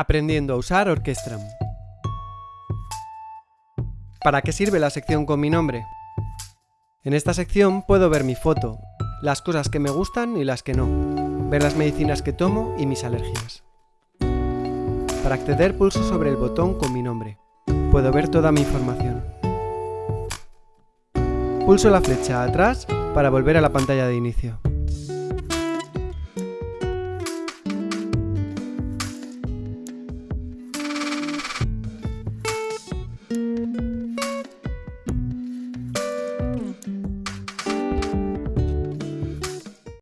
Aprendiendo a usar Orquestram. ¿Para qué sirve la sección con mi nombre? En esta sección puedo ver mi foto, las cosas que me gustan y las que no, ver las medicinas que tomo y mis alergias. Para acceder pulso sobre el botón con mi nombre. Puedo ver toda mi información. Pulso la flecha atrás para volver a la pantalla de inicio.